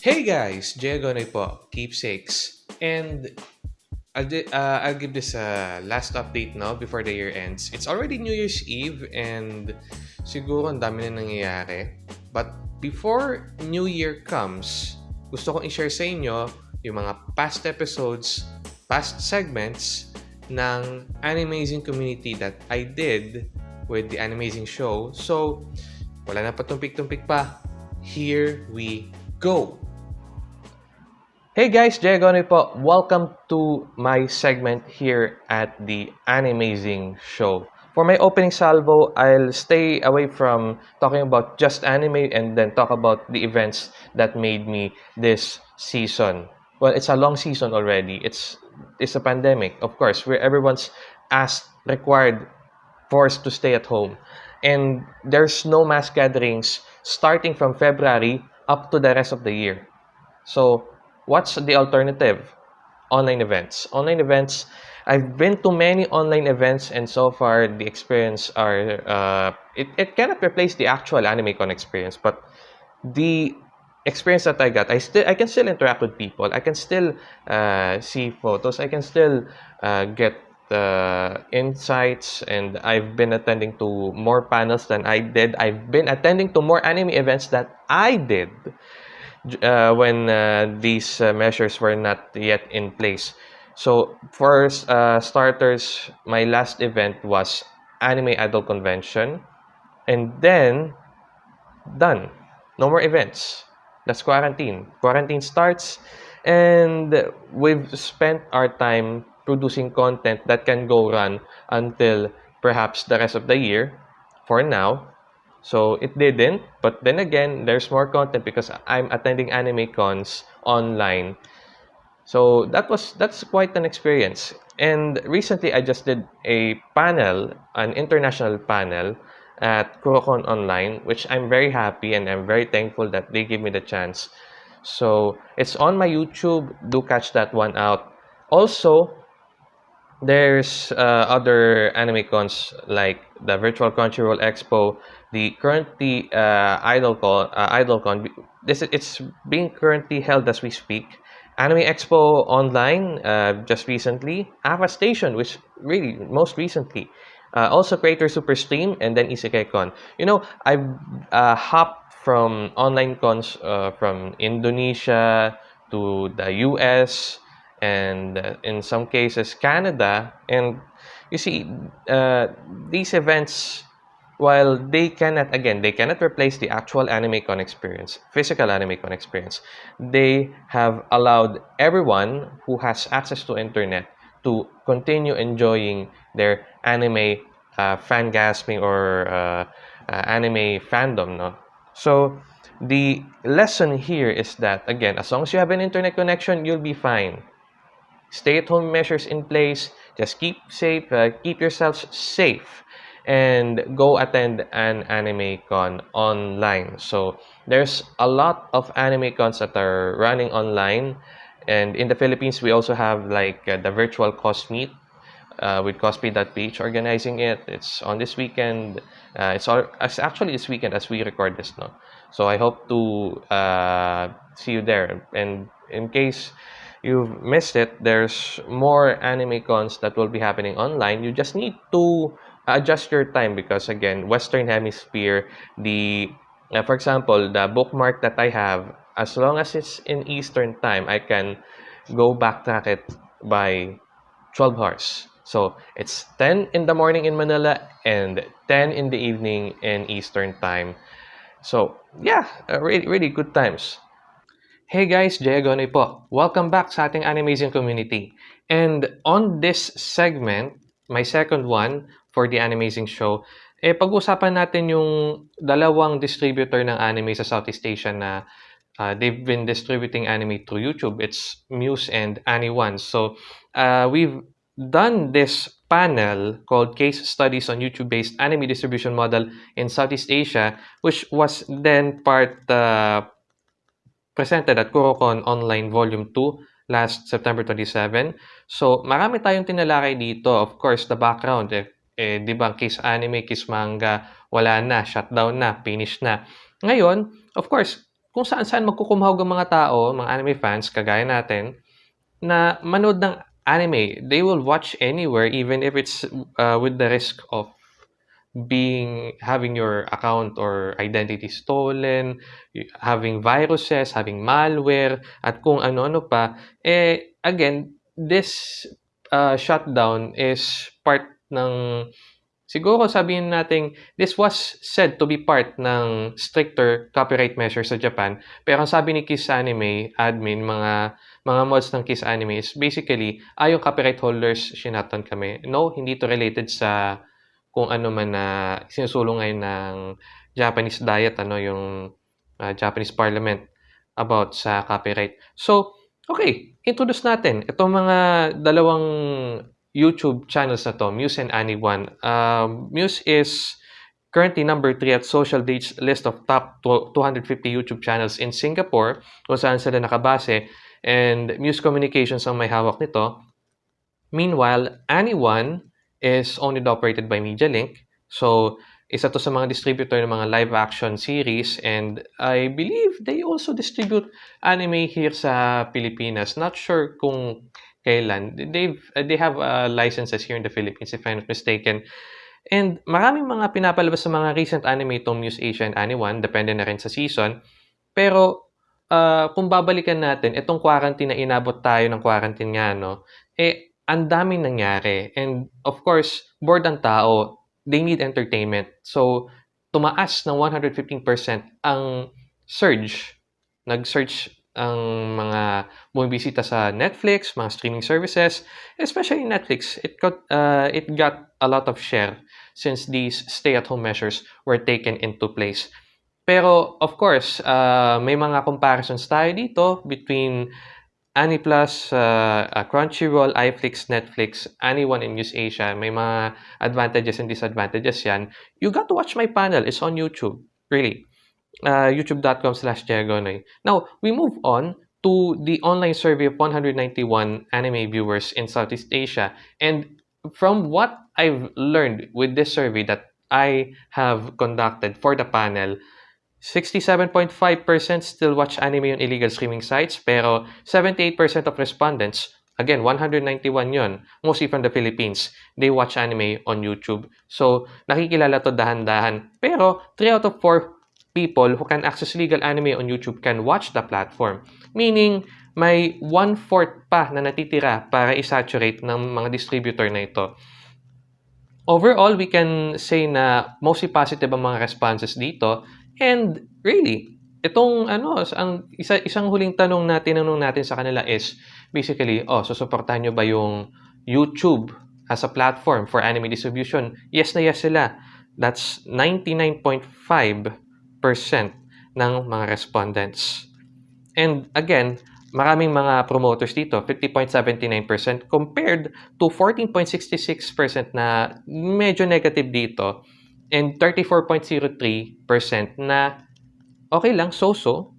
Hey guys, Diagonay po, keepsakes. And I'll, uh, I'll give this a last update now before the year ends. It's already New Year's Eve and siguro ang dami na nangyayari. But before New Year comes, gusto kong i-share sa inyo yung mga past episodes, past segments ng Animazing community that I did with the Animazing show. So, wala na patumpik-tumpik pa. Here we go! Hey guys, Jay po. Welcome to my segment here at the Animazing Show. For my opening salvo, I'll stay away from talking about just anime and then talk about the events that made me this season. Well, it's a long season already. It's it's a pandemic, of course, where everyone's asked, required, forced to stay at home. And there's no mass gatherings starting from February up to the rest of the year. So, what's the alternative? Online events. Online events, I've been to many online events and so far the experience are, uh, it, it cannot replace the actual AnimeCon experience, but the experience that I got, I still I can still interact with people. I can still uh, see photos. I can still uh, get uh, insights, and I've been attending to more panels than I did. I've been attending to more anime events that I did when uh, these uh, measures were not yet in place. So, for uh, starters, my last event was Anime Idol Convention, and then done. No more events. That's quarantine. Quarantine starts, and we've spent our time producing content that can go run until perhaps the rest of the year for now. So it didn't, but then again, there's more content because I'm attending anime cons online. So that was that's quite an experience. And recently I just did a panel, an international panel at Kurokon Online, which I'm very happy and I'm very thankful that they give me the chance. So it's on my YouTube. Do catch that one out. Also, there's uh, other anime cons like the virtual Crunchyroll Expo, the currently uh, IdolCon. Uh, IdolCon. This it's being currently held as we speak. Anime Expo online uh, just recently. Ava Station, which really most recently. Uh, also Creator Super Stream and then IsekaiCon. You know, I've uh, hopped from online cons uh, from Indonesia to the US and uh, in some cases Canada. And you see, uh, these events, while they cannot, again, they cannot replace the actual AnimeCon experience, physical AnimeCon experience, they have allowed everyone who has access to internet to continue enjoying their anime uh, fangasming or uh, uh, anime fandom. No? So the lesson here is that, again, as long as you have an internet connection, you'll be fine. Stay-at-home measures in place. Just keep safe, uh, keep yourselves safe, and go attend an anime con online. So there's a lot of anime cons that are running online and in the Philippines, we also have like uh, the virtual Cosmeet uh, with Cosplay.ph organizing it. It's on this weekend. Uh, it's, all, it's actually this weekend as we record this no. So I hope to uh, see you there. And in case you've missed it, there's more anime cons that will be happening online. You just need to adjust your time because again, Western Hemisphere, the uh, for example, the bookmark that I have as long as it's in Eastern time, I can go backtrack it by 12 hours. So it's 10 in the morning in Manila and 10 in the evening in Eastern time. So yeah, uh, really, really good times. Hey guys, Jay po. Welcome back sa ating Animazing community. And on this segment, my second one for the Animazing show, eh pag-usapan natin yung dalawang distributor ng anime sa Southeast Asia na uh, they've been distributing anime through YouTube. It's Muse and Anyone. So uh, we've done this panel called Case Studies on YouTube-based Anime Distribution Model in Southeast Asia, which was then part uh, presented at Kurokon Online Volume 2 last September 27. So, marami tayong tinalakay dito. Of course, the background, eh, eh di ba, case anime, case manga, wala na, shutdown na, finish na. Ngayon, of course, kung saan-saan magkukumahog ang mga tao, mga anime fans, kagaya natin, na manood ng anime. They will watch anywhere, even if it's uh, with the risk of being having your account or identity stolen, having viruses, having malware, at kung ano-ano pa. Eh, again, this uh, shutdown is part ng siguro sabihin natin this was said to be part ng stricter copyright measures sa Japan. Pero ang sabi ni Kiss Anime admin mga mga mods ng Kiss Anime is basically ay yung copyright holders shinaton kami. No hindi to related sa kung ano man na sinusulong ngayon ng Japanese diet ano yung uh, Japanese parliament about sa copyright. So okay introduce natin itong mga dalawang YouTube channels na to, Muse and Annie1. Um, Muse is currently number 3 at Social Date's list of top 250 YouTube channels in Singapore kung saan sila nakabase and Muse Communications ang may hawak nito. Meanwhile, Annie1 is owned operated by MediaLink. So, isa to sa mga distributor ng mga live action series and I believe they also distribute anime here sa Pilipinas. Not sure kung kailan. They've, uh, they have uh, licenses here in the Philippines, if I'm not mistaken. And maraming mga pinapalabas sa mga recent anime itong Muse Asia and Anime depende na rin sa season. Pero uh, kung babalikan natin, itong quarantine na inabot tayo ng quarantine nga, no, eh, ang daming nangyari. And of course, bored ang tao. They need entertainment. So, tumaas ng 115% ang surge. Nag-search ang mga bumibisita sa Netflix, mga streaming services, especially Netflix, it got uh, it got a lot of share since these stay-at-home measures were taken into place. Pero of course, uh, may mga comparisons tayo dito between Aniplus, uh, uh, Crunchyroll, iFlix, Netflix, Anyone in News Asia. May mga advantages and disadvantages yan. You got to watch my panel. It's on YouTube. Really uh, youtube.com slash. Now, we move on to the online survey of 191 anime viewers in Southeast Asia. And from what I've learned with this survey that I have conducted for the panel, 67.5% still watch anime on illegal streaming sites, pero 78% of respondents, again, 191 yon, mostly from the Philippines, they watch anime on YouTube. So, nakikilala to dahan-dahan. Pero, 3 out of 4 people who can access legal anime on YouTube can watch the platform. Meaning, may one-fourth pa na natitira para isaturate ng mga distributor na ito. Overall, we can say na mostly positive ang mga responses dito. And really, itong ano, ang isa, isang huling tanong na tinanong natin sa kanila is basically, oh, susuportahan nyo ba yung YouTube as a platform for anime distribution? Yes na yes sila. That's 99.5 ng mga respondents. And again, maraming mga promoters dito, 50.79% compared to 14.66% na medyo negative dito and 34.03% na okay lang, so-so.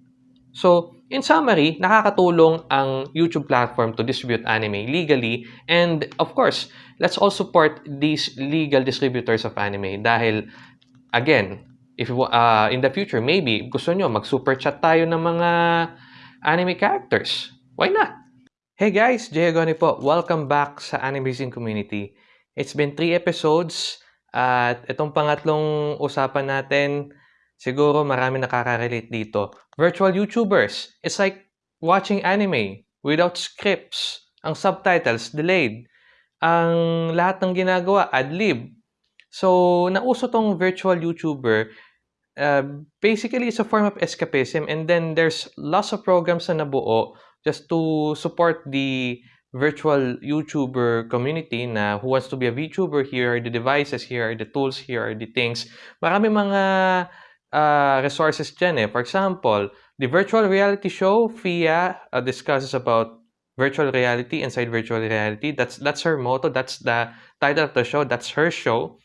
So, in summary, nakakatulong ang YouTube platform to distribute anime legally and of course, let's all support these legal distributors of anime dahil again, if uh, in the future, maybe gusto nyo mag-super chat tayo ng mga anime characters. Why not? Hey guys, Jay Agoni po. Welcome back sa Animation Community. It's been three episodes at itong pangatlong usapan natin, siguro marami nakaka-relate dito. Virtual YouTubers. It's like watching anime without scripts. Ang subtitles delayed. Ang lahat ng ginagawa ad-lib So, nauso tong virtual YouTuber. Uh, basically, it's a form of escapism. And then, there's lots of programs na nabuo just to support the virtual YouTuber community na who wants to be a VTuber. Here are the devices, here are the tools, here are the things. Marami mga uh, resources dyan eh. For example, the virtual reality show, FIA, uh, discusses about virtual reality inside virtual reality. That's that's her motto. That's the title of the show. That's her show.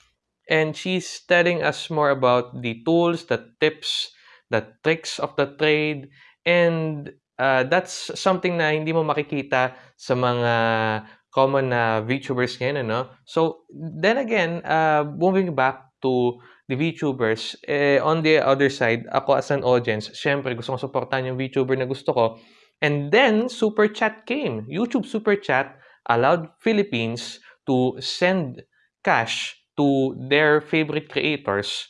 And she's telling us more about the tools, the tips, the tricks of the trade, and uh, that's something na hindi mo makikita sa mga common na VTubers ngayon, ano? So, then again, uh, moving back to the VTubers. Eh, on the other side, ako as an audience, syempre gusto kong supportan yung VTuber na gusto ko. And then, Super Chat came. YouTube Super Chat allowed Philippines to send cash to their favorite creators.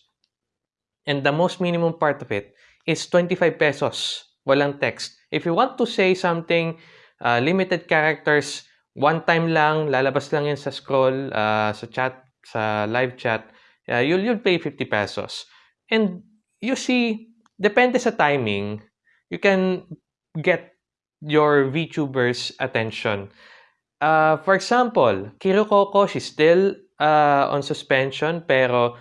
And the most minimum part of it is 25 pesos. Walang text. If you want to say something, uh, limited characters, one time lang, lalabas lang yan sa scroll, uh, sa chat, sa live chat, uh, you'll, you'll pay 50 pesos. And you see, depende sa timing, you can get your VTubers attention. Uh, for example, Kiro Coco, she's still uh, on suspension, pero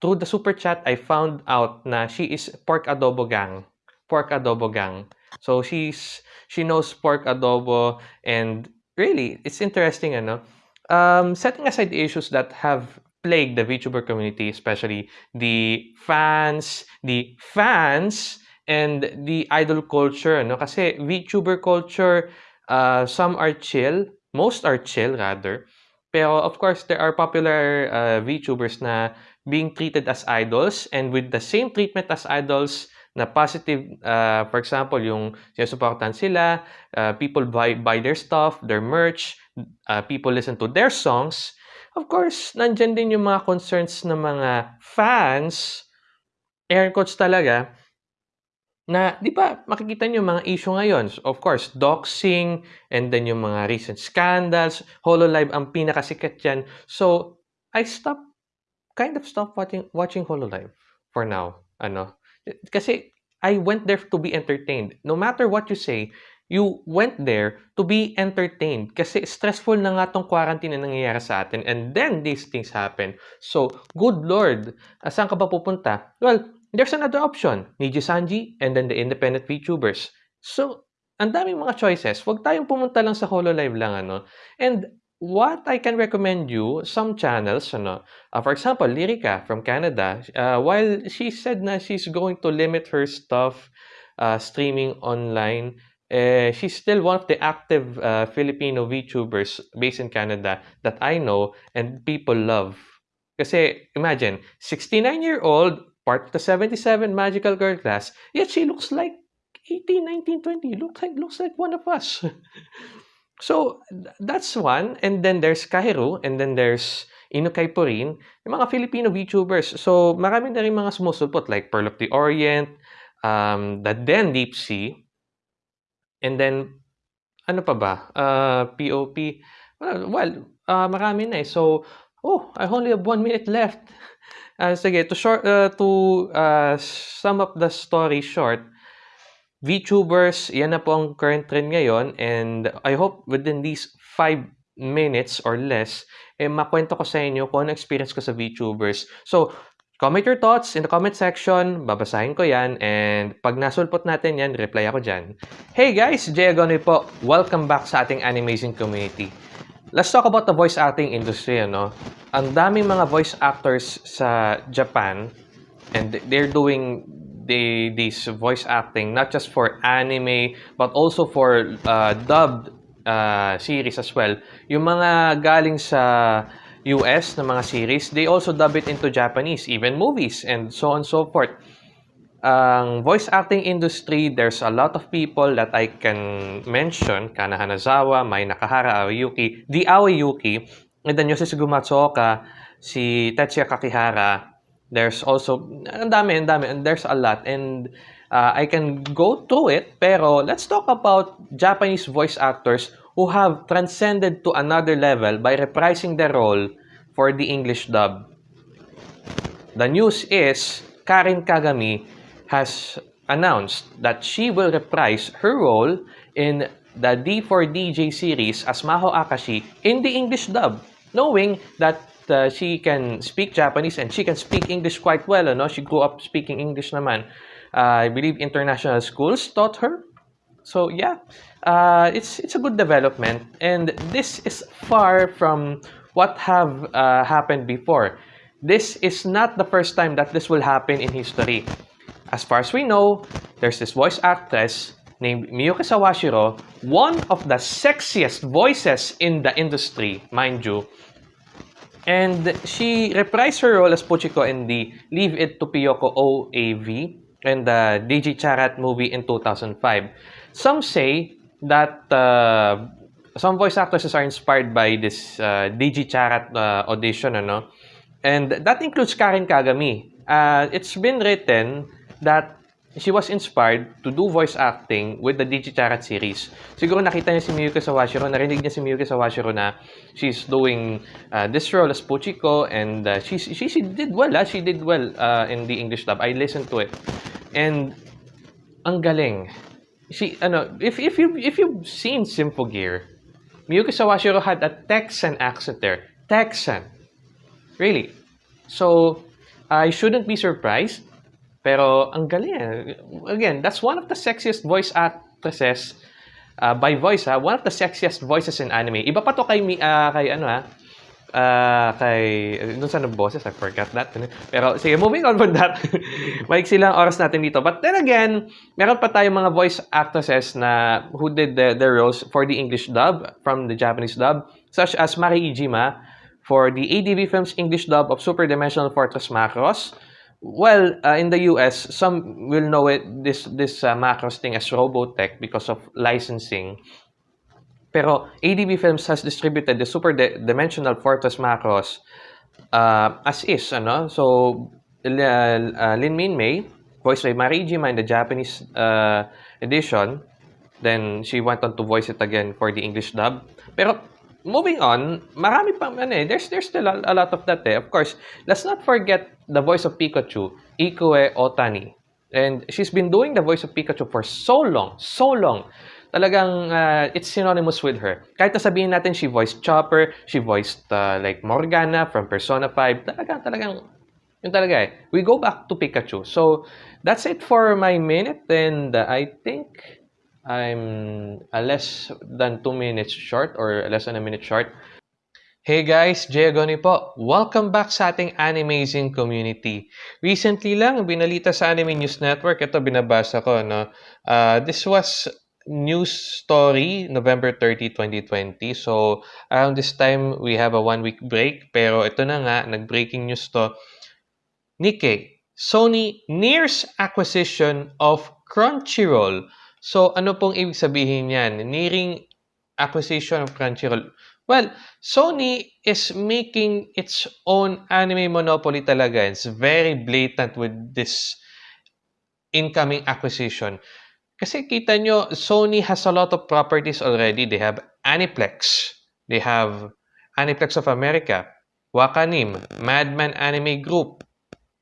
through the super chat, I found out na she is pork adobo gang. Pork adobo gang. So she's she knows pork adobo and really, it's interesting, ano? Um, setting aside the issues that have plagued the VTuber community, especially the fans, the fans, and the idol culture, no? Kasi VTuber culture, uh, some are chill, most are chill rather. Pero of course, there are popular uh, VTubers na being treated as idols and with the same treatment as idols na positive, uh, for example, yung sinusuportahan sila, uh, people buy, buy their stuff, their merch, uh, people listen to their songs, Of course, nandyan din yung mga concerns ng mga fans, air quotes talaga, na, di ba, makikita nyo mga issue ngayon. Of course, doxing, and then yung mga recent scandals, HoloLive ang pinakasikat yan. So, I stopped, kind of stopped watching, watching HoloLive for now. Ano? Kasi, I went there to be entertained. No matter what you say, you went there to be entertained kasi stressful na nga tong quarantine na nangyayari sa atin and then these things happen. So, good Lord, saan ka ba pupunta? Well, there's another option, Niji Sanji and then the independent VTubers. So, ang daming mga choices. Huwag tayong pumunta lang sa HoloLive lang, ano? And what I can recommend you, some channels, ano, uh, for example, Lyrica from Canada, uh, while she said na she's going to limit her stuff uh, streaming online, eh, she's still one of the active uh, Filipino VTubers based in Canada that I know and people love. Kasi imagine, 69-year-old, part of the 77 Magical Girl class, yet she looks like 18, 19, 20. Looks like, looks like one of us. so, that's one. And then there's Kahiru, and then there's Inukay Purin, yung mga Filipino VTubers. So, marami na rin mga sumusupot like Pearl of the Orient, um, the Den Deep Sea, And then, ano pa ba? Uh, POP. Well uh, marami na eh. So, oh, I only have one minute left. Uh, sige, to, short, uh, to uh, sum up the story short, VTubers, yan na po ang current trend ngayon and I hope within these 5 minutes or less, eh, makwento ko sa inyo kung ano experience ko sa VTubers. So, Comment your thoughts in the comment section. Babasahin ko yan. And pag nasulpot natin yan, reply ako dyan. Hey guys! Jay Agonoy po. Welcome back sa ating animation community. Let's talk about the voice acting industry. Ano? Ang daming mga voice actors sa Japan and they're doing the, this voice acting not just for anime but also for uh, dubbed uh, series as well. Yung mga galing sa US na mga series, they also dub it into Japanese, even movies, and so on and so forth. Ang voice acting industry, there's a lot of people that I can mention. Kana Hanazawa, Mai Nakahara, Aoyuki, the Aoyuki, and then Yoshisugu Matsuoka, si Tetsuya Kakihara. There's also, ang dami, ang dami, and there's a lot. And uh, I can go through it, pero let's talk about Japanese voice actors who have transcended to another level by reprising their role for the English dub. The news is Karin Kagami has announced that she will reprise her role in the D4DJ series as Maho Akashi in the English dub, knowing that uh, she can speak Japanese and she can speak English quite well. Ano? She grew up speaking English naman. Uh, I believe international schools taught her. So yeah, uh, it's it's a good development, and this is far from what have uh, happened before. This is not the first time that this will happen in history. As far as we know, there's this voice actress named Miyuki Sawashiro, one of the sexiest voices in the industry, mind you. And she reprised her role as Puchiko in the Leave It to Piyoko OAV and the DJ Charat movie in 2005. Some say that uh, some voice actresses are inspired by this uh, DJ Charat uh, audition, ano? And that includes Karen Kagami. Uh, it's been written that she was inspired to do voice acting with the Digicharat series. Siguro nakita niya si Miyuki Sawashiro, narinig niya si Miyuki Sawashiro na she's doing uh, this role as Puchiko and uh, she, she, she did well, ah. she did well uh, in the English dub. I listened to it. And ang galing. She, ano, if, if, you, if you've seen Symphogear, Miyuki Sawashiro had a Texan accent there. Texan. Really. So, I shouldn't be surprised pero ang galing. Eh. Again, that's one of the sexiest voice actresses uh, by voice ha. One of the sexiest voices in anime. Iba pa to kay uh, kay ano ha. Uh, kay dun sa boses, I forgot that. Pero sige, moving on from that. Maiksi lang oras natin dito. But then again, meron pa tayong mga voice actresses na who did the, their roles for the English dub from the Japanese dub, such as Mari Ijima for the ADV Films English dub of Super Dimensional Fortress Macross. Well, uh, in the US, some will know it this this uh, macros thing as Robotech because of licensing. Pero ADB Films has distributed the Super Dimensional Fortress macros uh, as is, ano? So, uh, uh, Lin Min Mei, voiced by Marijima in the Japanese uh, edition. Then, she went on to voice it again for the English dub. Pero, moving on, marami pa, ano eh, there's, there's still a, a lot of that eh. Of course, let's not forget the voice of Pikachu, Ikue Otani. And she's been doing the voice of Pikachu for so long, so long. Talagang uh, it's synonymous with her. Kahit na sabihin natin she voiced Chopper, she voiced uh, like Morgana from Persona 5. Talagang, talagang, yun talaga eh. We go back to Pikachu. So, that's it for my minute. And uh, I think I'm a less than 2 minutes short or less than a minute short. Hey guys, Jay Agoni po. Welcome back sa ating Animazing community. Recently lang, binalita sa Anime News Network, ito binabasa ko, no? Uh, this was news story, November 30, 2020. So, around this time, we have a one-week break. Pero ito na nga, nag-breaking news to. Nikkei, Sony nears acquisition of Crunchyroll So, ano pong ibig sabihin niyan? Nearing acquisition of Crunchyroll. Well, Sony is making its own anime monopoly talaga. It's very blatant with this incoming acquisition. Kasi kita nyo, Sony has a lot of properties already. They have Aniplex. They have Aniplex of America, Wakanim, Madman Anime Group.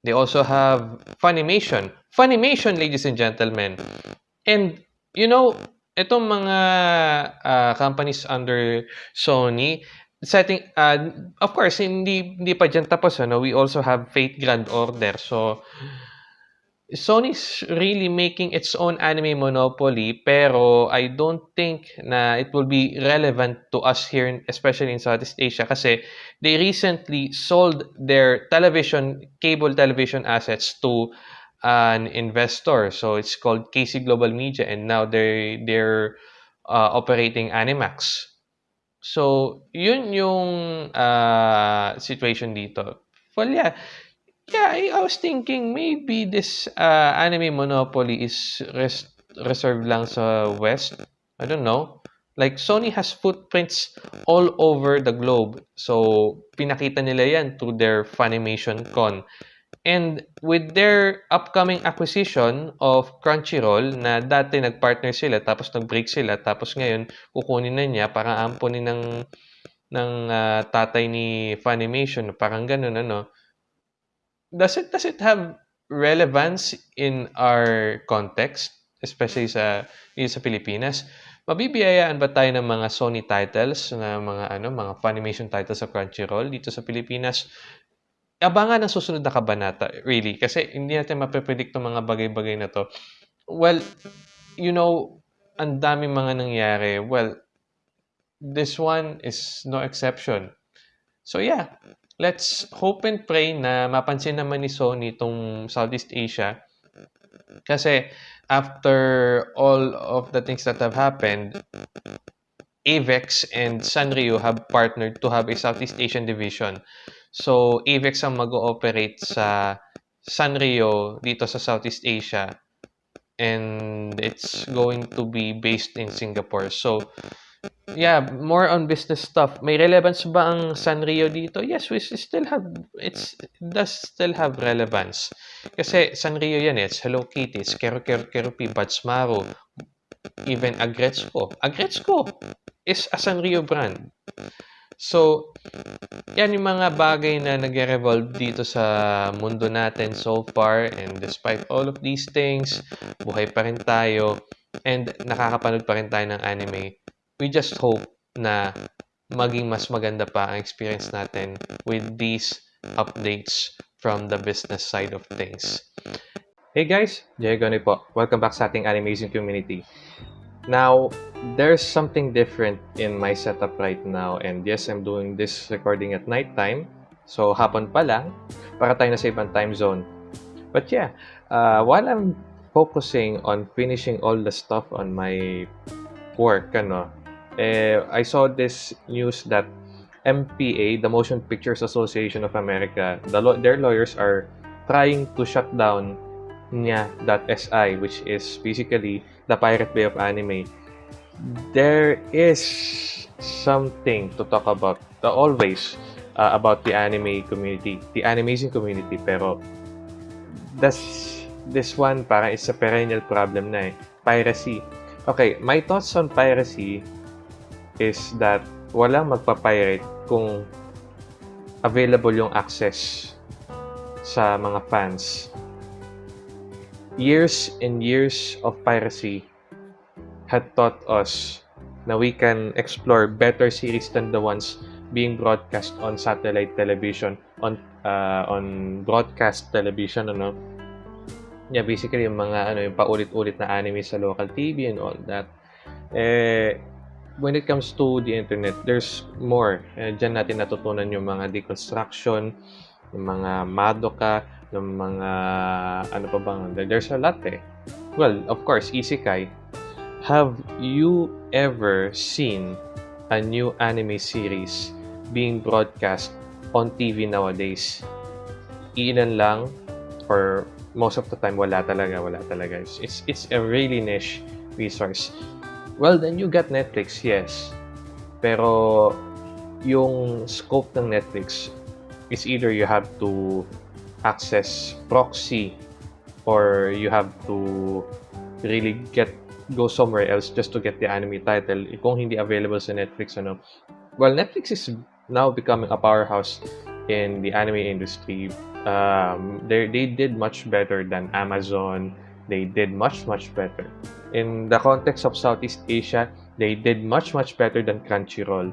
They also have Funimation. Funimation, ladies and gentlemen. And you know, itong mga uh, companies under Sony, setting, uh, of course, hindi, hindi pa dyan tapos, ano, we also have Fate Grand Order. So, Sony's really making its own anime monopoly, pero I don't think na it will be relevant to us here, especially in Southeast Asia, kasi they recently sold their television, cable television assets to an investor. So it's called KC Global Media, and now they they're uh, operating Animax. So yun yung uh, situation dito. Well, yeah. Yeah, I, was thinking maybe this uh, anime monopoly is res- reserved lang sa West. I don't know. Like, Sony has footprints all over the globe. So, pinakita nila yan through their Funimation Con. And with their upcoming acquisition of Crunchyroll na dati nagpartner sila tapos nag-break sila tapos ngayon kukunin na niya para ampunin ng ng uh, tatay ni Funimation parang ganun ano. Does it does it have relevance in our context especially sa sa Pilipinas? Mabibiyayaan ba tayo ng mga Sony titles na mga ano mga Funimation titles sa Crunchyroll dito sa Pilipinas abangan ang susunod na kabanata, really. Kasi hindi natin mapipredict ng mga bagay-bagay na to. Well, you know, ang daming mga nangyari. Well, this one is no exception. So yeah, let's hope and pray na mapansin naman ni Sony itong Southeast Asia. Kasi after all of the things that have happened, Avex and Sanrio have partnered to have a Southeast Asian division. So, Avex ang mag-ooperate sa Sanrio dito sa Southeast Asia and it's going to be based in Singapore. So, yeah, more on business stuff. May relevance ba ang Sanrio dito? Yes, we still have, it's, it does still have relevance. Kasi Sanrio yan eh. It's Hello Kitty, it's Kero Kero Kerupi, Batsmaro, even Agretzko. Agretzko is a Sanrio brand. So, yan yung mga bagay na nag-revolve dito sa mundo natin so far. And despite all of these things, buhay pa rin tayo. And nakakapanood pa rin tayo ng anime. We just hope na maging mas maganda pa ang experience natin with these updates from the business side of things. Hey guys, Jay Goni po. Welcome back sa ating animation community. Now, there's something different in my setup right now and yes, I'm doing this recording at night time. So, hapon pa lang para tayo na sa ibang time zone. But yeah, uh, while I'm focusing on finishing all the stuff on my work, ano, eh, I saw this news that MPA, the Motion Pictures Association of America, the their lawyers are trying to shut down nya.si, which is basically the Pirate Bay of Anime. There is something to talk about, uh, always, uh, about the anime community, the animation community, pero this, this one parang is a perennial problem na eh. Piracy. Okay, my thoughts on piracy is that walang magpa-pirate kung available yung access sa mga fans years and years of piracy had taught us na we can explore better series than the ones being broadcast on satellite television on uh, on broadcast television ano? Yeah basically yung mga ano yung paulit-ulit na anime sa local TV and all that. Eh when it comes to the internet there's more. Eh, dyan natin natutunan yung mga deconstruction yung mga madoka ng mga ano pa bang there's a lot eh. Well, of course, isekai. Have you ever seen a new anime series being broadcast on TV nowadays? Ilan lang or most of the time wala talaga, wala talaga. It's it's a really niche resource. Well, then you got Netflix, yes. Pero yung scope ng Netflix is either you have to access proxy or you have to really get go somewhere else just to get the anime title. Kung hindi available sa Netflix ano. Well Netflix is now becoming a powerhouse in the anime industry. Um, they they did much better than Amazon. They did much much better. In the context of Southeast Asia they did much much better than Crunchyroll.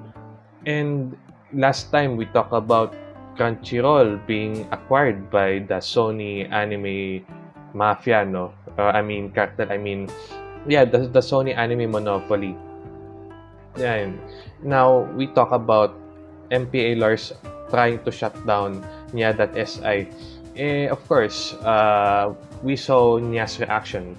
And last time we talked about Crunchyroll being acquired by the Sony anime mafia, no? Uh, I mean, cartel, I mean, yeah, the, the Sony anime monopoly. Yeah. Now, we talk about MPA lawyers trying to shut down Nya.si. Eh, of course, uh, we saw Nya's reaction.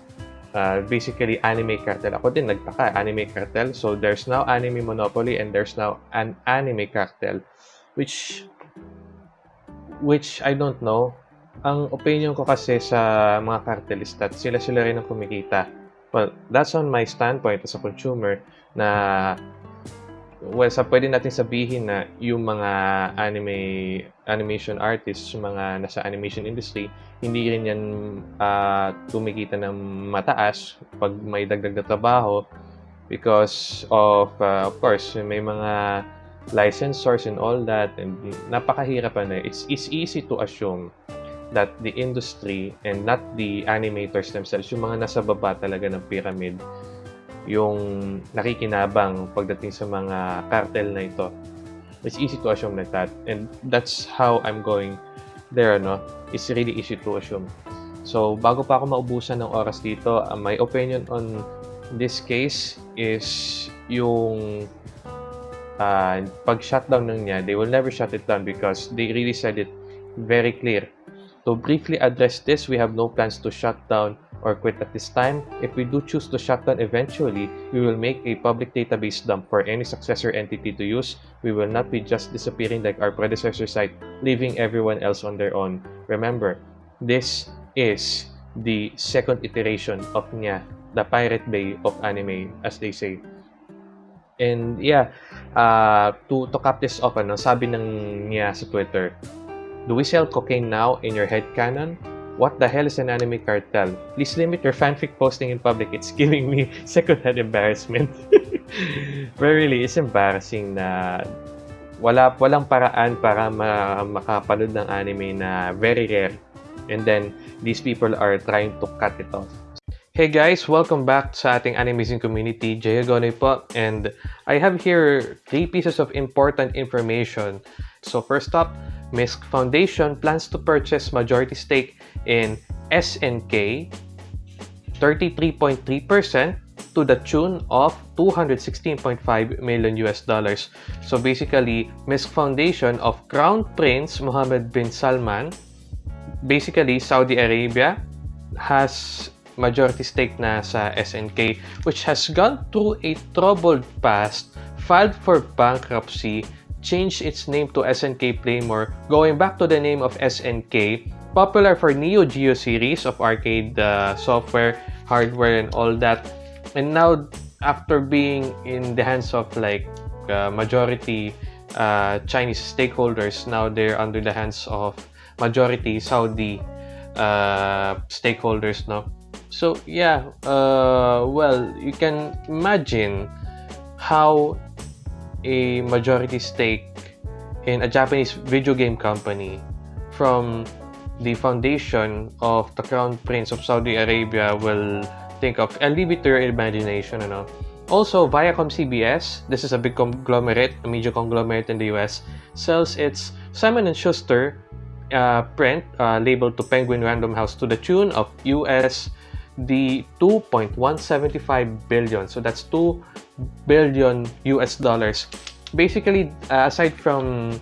Uh, basically, anime cartel. Ako din, nagtaka, anime cartel. So, there's now anime monopoly and there's now an anime cartel. Which which I don't know. Ang opinion ko kasi sa mga cartelista, sila-sila rin ang kumikita. Well, that's on my standpoint as a consumer na well, sa pwede natin sabihin na yung mga anime animation artists, yung mga nasa animation industry, hindi rin yan uh, tumikita ng mataas pag may dagdag na trabaho because of, uh, of course, may mga licensors and all that and napakahirap na. It's, it's easy to assume that the industry and not the animators themselves yung mga nasa baba talaga ng pyramid yung nakikinabang pagdating sa mga cartel na ito. It's easy to assume like that. And that's how I'm going there no? It's really easy to assume. So bago pa ako maubusan ng oras dito uh, my opinion on this case is yung uh, pag shutdown ng niya, they will never shut it down because they really said it very clear. To briefly address this, we have no plans to shut down or quit at this time. If we do choose to shut down eventually, we will make a public database dump for any successor entity to use. We will not be just disappearing like our predecessor site, leaving everyone else on their own. Remember, this is the second iteration of Nya, the Pirate Bay of anime, as they say. And yeah, uh, to, to cap this off, ano, sabi ng Nya sa Twitter, Do we sell cocaine now in your head canon? What the hell is an anime cartel? Please limit your fanfic posting in public. It's giving me second-hand embarrassment. But really, it's embarrassing na wala walang paraan para ma makapanood ng anime na very rare. And then, these people are trying to cut it off. Hey guys, welcome back sa ating animation community. Jay po. And I have here three pieces of important information. So first up, MISC Foundation plans to purchase majority stake in SNK 33.3% to the tune of 216.5 million US dollars. So basically, MISC Foundation of Crown Prince Mohammed bin Salman, basically Saudi Arabia, has majority stake na sa SNK which has gone through a troubled past, filed for bankruptcy, changed its name to SNK Playmore, going back to the name of SNK, popular for Neo Geo series of arcade uh, software, hardware, and all that. And now, after being in the hands of like uh, majority uh, Chinese stakeholders, now they're under the hands of majority Saudi uh, stakeholders, no? So yeah, uh, well, you can imagine how a majority stake in a Japanese video game company from the foundation of the Crown Prince of Saudi Arabia will think of. I'll leave it to your imagination, you know. Also, Viacom CBS, this is a big conglomerate, a major conglomerate in the US, sells its Simon & Schuster uh, print uh, labeled to Penguin Random House to the tune of US the 2.175 billion. So that's 2 billion US dollars. Basically, uh, aside from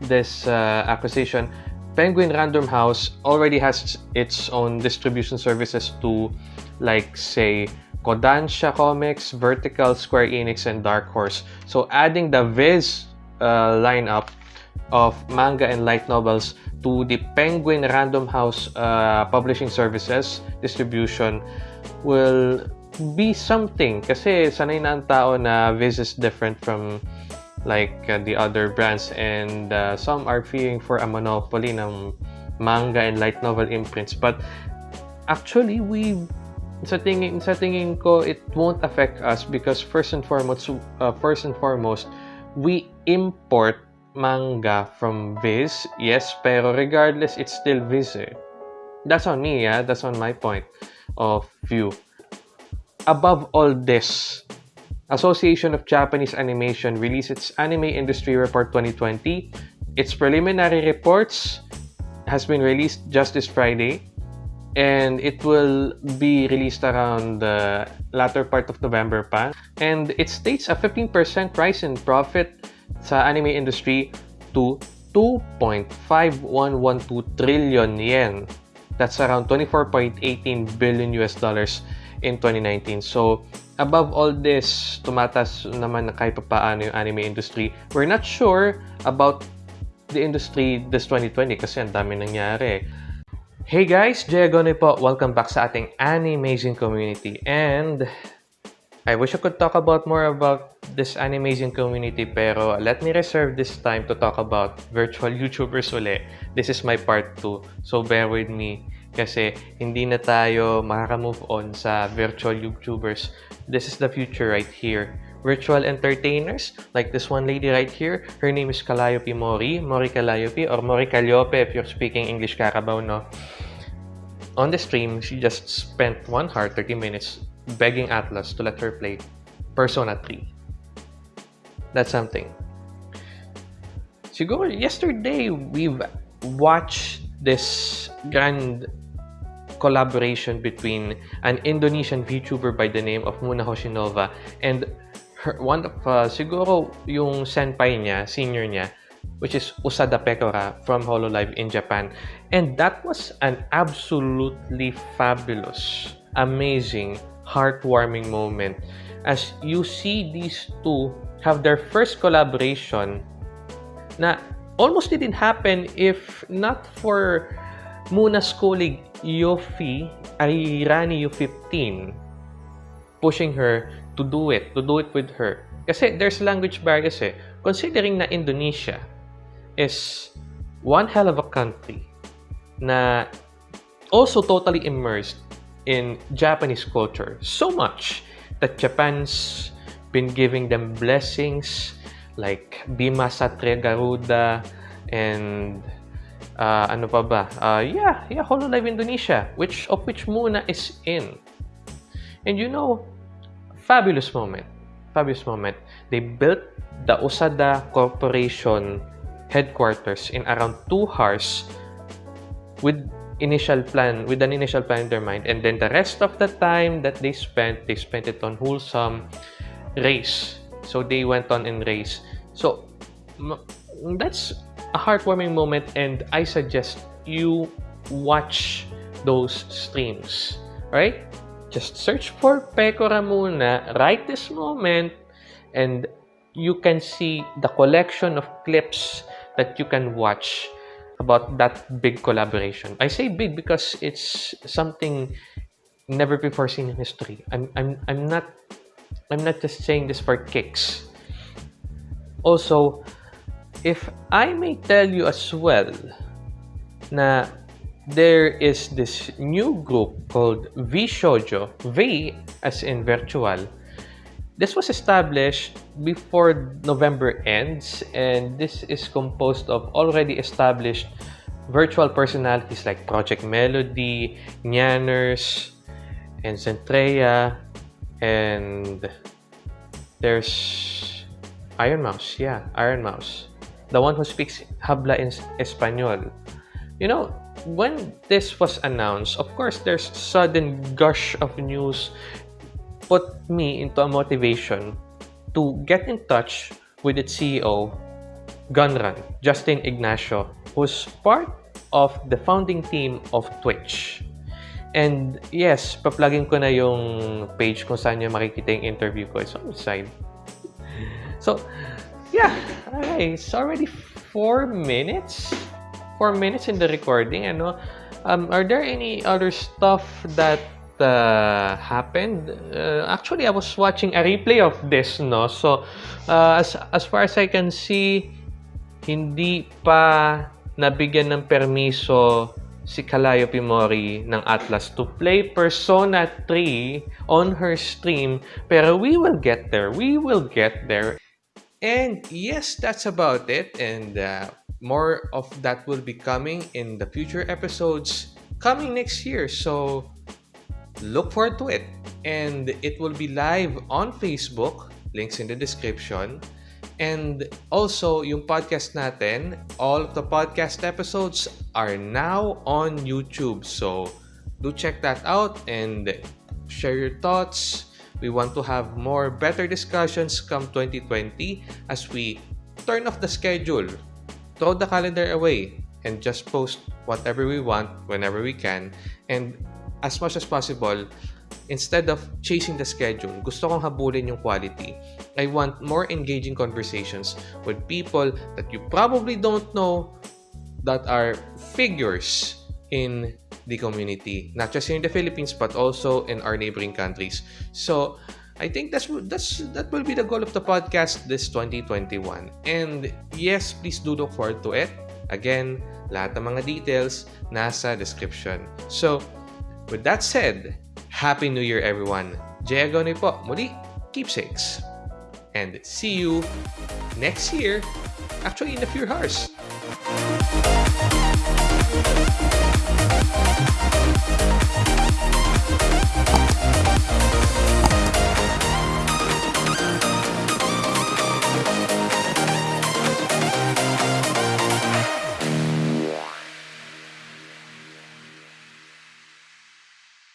this uh, acquisition, Penguin Random House already has its own distribution services to, like, say, Kodansha Comics, Vertical, Square Enix, and Dark Horse. So adding the Viz uh, lineup of manga and light novels to the Penguin Random House uh, Publishing Services distribution will be something. Kasi sanay na ang tao na Viz is different from like uh, the other brands. And uh, some are fearing for a monopoly ng manga and light novel imprints. But actually we sa tingin sa tingin ko it won't affect us because first and foremost uh, first and foremost we import manga from Viz, yes, pero regardless, it's still Viz eh. That's on me, yeah? That's on my point of view. Above all this, Association of Japanese Animation released its Anime Industry Report 2020. Its preliminary reports has been released just this Friday and it will be released around the latter part of November pa. And it states a 15% rise in profit sa anime industry to 2.5112 trillion yen. That's around 24.18 billion US dollars in 2019. So, above all this, tumatas naman na kahit paano yung anime industry. We're not sure about the industry this 2020 kasi ang dami nangyari. Hey guys, Jay Agonoy po. Welcome back sa ating Animazing community. And I wish I could talk about more about this animation community pero let me reserve this time to talk about virtual YouTubers uli. This is my part 2. So bear with me kasi hindi na tayo makaka-move on sa virtual YouTubers. This is the future right here. Virtual entertainers like this one lady right here. Her name is Calliope Mori. Mori Calliope or Mori Calliope if you're speaking English Carabao, no? On the stream, she just spent 1 hour 30 minutes begging Atlas to let her play Persona 3. That's something. Siguro, yesterday, we've watched this grand collaboration between an Indonesian VTuber by the name of Muna Hoshinova and her, one of, uh, siguro, yung senpai niya, senior niya, which is Usada Pekora from Hololive in Japan. And that was an absolutely fabulous, amazing, heartwarming moment as you see these two have their first collaboration na almost didn't happen if not for Muna's colleague Yofi Arirani U15 pushing her to do it, to do it with her. Kasi there's language barrier kasi. Considering na Indonesia is one hell of a country na also totally immersed in Japanese culture. So much that Japan's been giving them blessings like Bima Satria Garuda and uh, ano pa ba? Uh, yeah, yeah, Hololive Indonesia, which of which Muna is in. And you know, fabulous moment. Fabulous moment. They built the Usada Corporation headquarters in around two hours with initial plan with an initial plan in their mind. And then the rest of the time that they spent they spent it on wholesome race. So they went on in race. So that's a heartwarming moment and i suggest you watch those streams. Right just search for pekora muna right this moment and you can see the collection of clips that you can watch about that big collaboration. I say big because it's something never before seen in history. I'm I'm I'm not I'm not just saying this for kicks. Also, if I may tell you as well na there is this new group called V Shoujo, V as in virtual, This was established before November ends, and this is composed of already established virtual personalities like Project Melody, Nyanners, and Centrea, and there's Iron Mouse. Yeah, Iron Mouse. The one who speaks Habla in Espanol. You know, when this was announced, of course, there's sudden gush of news put me into a motivation to get in touch with its CEO, Gunrun, Justin Ignacio, who's part of the founding team of Twitch. And yes, paplugin ko na yung page kung saan nyo makikita yung interview ko. It's on the side. So, yeah. It's already four minutes. Four minutes in the recording. Ano? Um, are there any other stuff that uh, happened. Uh, actually, I was watching a replay of this, no? So, uh, as, as far as I can see, hindi pa nabigyan ng permiso si Kalayo Pimori ng Atlas to play Persona 3 on her stream. Pero we will get there. We will get there. And yes, that's about it. And uh, more of that will be coming in the future episodes coming next year. So look forward to it. And it will be live on Facebook, links in the description. And also, yung podcast natin, all of the podcast episodes are now on YouTube. So, do check that out and share your thoughts. We want to have more better discussions come 2020 as we turn off the schedule, throw the calendar away, and just post whatever we want whenever we can. And as much as possible, instead of chasing the schedule, gusto kong habulin yung quality. I want more engaging conversations with people that you probably don't know that are figures in the community, not just in the Philippines but also in our neighboring countries. So, I think that's that's that will be the goal of the podcast this 2021. And yes, please do look forward to it. Again, lahat ng mga details nasa description. So, With that said, Happy New Year everyone! Jay Agone po, muli, keepsakes! And see you next year, actually in a few hours.